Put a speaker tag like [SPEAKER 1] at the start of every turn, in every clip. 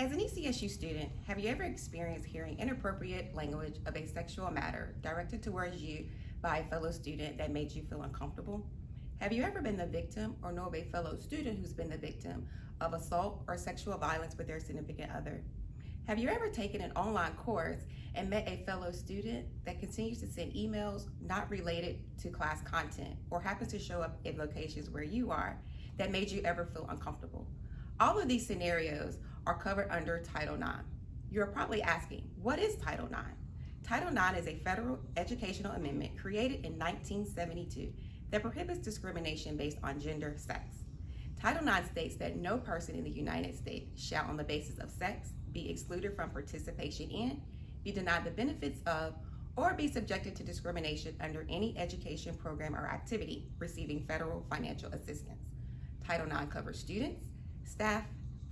[SPEAKER 1] As an ECSU student, have you ever experienced hearing inappropriate language of a sexual matter directed towards you by a fellow student that made you feel uncomfortable? Have you ever been the victim or know of a fellow student who's been the victim of assault or sexual violence with their significant other? Have you ever taken an online course and met a fellow student that continues to send emails not related to class content or happens to show up in locations where you are that made you ever feel uncomfortable? All of these scenarios are covered under Title IX. You're probably asking, what is Title IX? Title IX is a federal educational amendment created in 1972 that prohibits discrimination based on gender sex. Title IX states that no person in the United States shall, on the basis of sex, be excluded from participation in, be denied the benefits of, or be subjected to discrimination under any education program or activity receiving federal financial assistance. Title IX covers students, staff,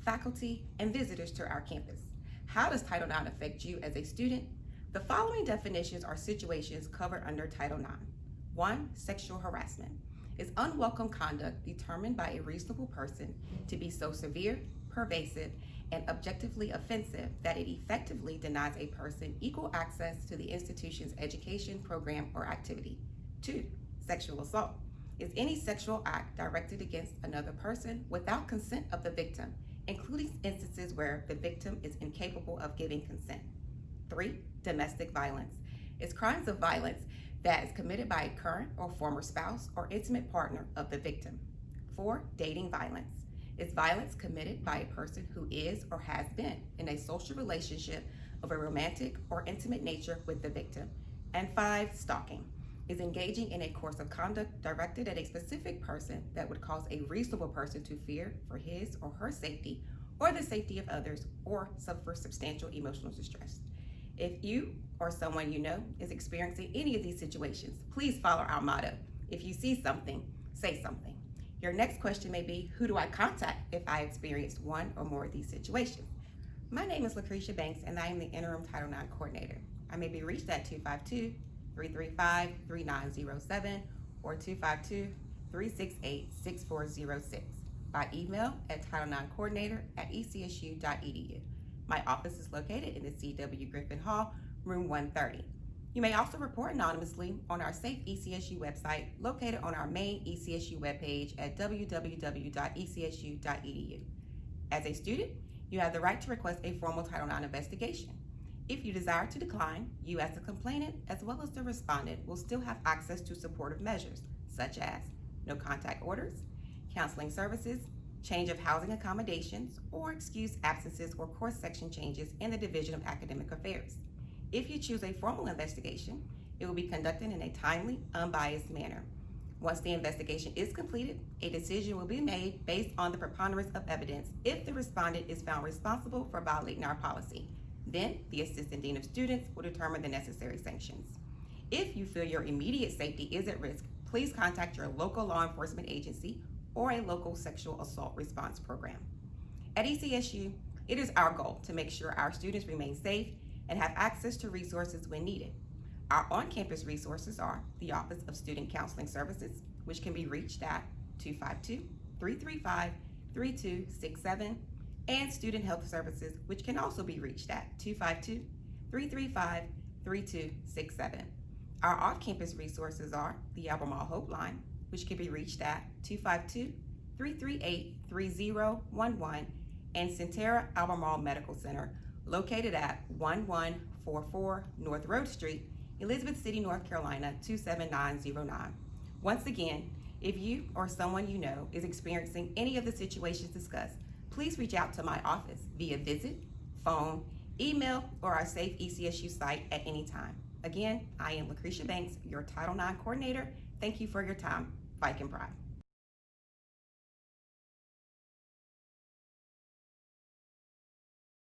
[SPEAKER 1] faculty, and visitors to our campus. How does Title IX affect you as a student? The following definitions are situations covered under Title IX. One, sexual harassment is unwelcome conduct determined by a reasonable person to be so severe, pervasive, and objectively offensive that it effectively denies a person equal access to the institution's education, program, or activity. Two, sexual assault is any sexual act directed against another person without consent of the victim, including instances where the victim is incapable of giving consent. Three, domestic violence is crimes of violence that is committed by a current or former spouse or intimate partner of the victim. Four, dating violence is violence committed by a person who is or has been in a social relationship of a romantic or intimate nature with the victim. And five, stalking is engaging in a course of conduct directed at a specific person that would cause a reasonable person to fear for his or her safety or the safety of others or suffer substantial emotional distress. If you or someone you know is experiencing any of these situations, please follow our motto. If you see something, say something. Your next question may be, who do I contact if I experience one or more of these situations? My name is Lucretia Banks and I am the interim Title IX coordinator. I may be reached at 252-335-3907 or 252-368-6406 by email at Title9Coordinator at ecsu.edu. My office is located in the C.W. Griffin Hall, room 130. You may also report anonymously on our Safe ECSU website located on our main ECSU webpage at www.ecsu.edu. As a student, you have the right to request a formal Title IX investigation. If you desire to decline, you as the complainant as well as the respondent will still have access to supportive measures such as no contact orders, counseling services, change of housing accommodations, or excused absences or course section changes in the Division of Academic Affairs. If you choose a formal investigation, it will be conducted in a timely, unbiased manner. Once the investigation is completed, a decision will be made based on the preponderance of evidence if the respondent is found responsible for violating our policy. Then, the Assistant Dean of Students will determine the necessary sanctions. If you feel your immediate safety is at risk, please contact your local law enforcement agency or a local sexual assault response program. At ECSU, it is our goal to make sure our students remain safe and have access to resources when needed. Our on-campus resources are the Office of Student Counseling Services, which can be reached at 252-335-3267, and Student Health Services, which can also be reached at 252-335-3267. Our off-campus resources are the Albemarle Hope Line, which can be reached at 252-338-3011, and Sentara Albemarle Medical Center, located at 1144 North Road Street, Elizabeth City, North Carolina 27909. Once again, if you or someone you know is experiencing any of the situations discussed, please reach out to my office via visit, phone, email, or our Safe ECSU site at any time. Again, I am Lucretia Banks, your Title IX coordinator. Thank you for your time. Viking Pride.